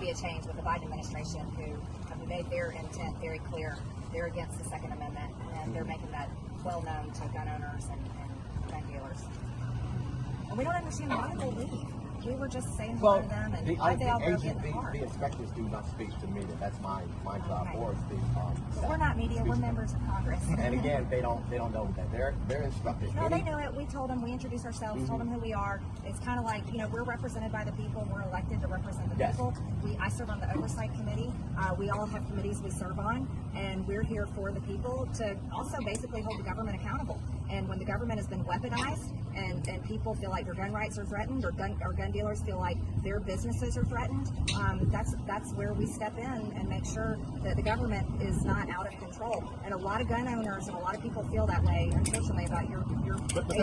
be a change with the Biden administration who have made their intent very clear. They're against the Second Amendment, and they're mm-hmm. making that well known to gun owners and, and gun dealers. And we don't understand why they leave. We were just saying Well, to them, and the, I, they all the agent, the the, inspectors do not speak to me. That's my, my job, Okay. or the, um, But we're not media. We're members of Congress. And again, they don't, they don't know that. They're, they're instructed. No, they know it. We told them. We introduced ourselves. Told them who we are. It's kind of like you know we're represented by the people. We're elected to represent the Yes. people. We I serve on the oversight committee. Uh, we all have committees we serve on, and we're here for the people to also basically hold the government accountable. And when the government has been weaponized, and, and people feel like their gun rights are threatened, or gun or gun dealers feel like their businesses are threatened, um, that's that's where we step in and make sure that the government is not out of control. And a lot of gun owners and a lot of people feel that way, unfortunately, about your your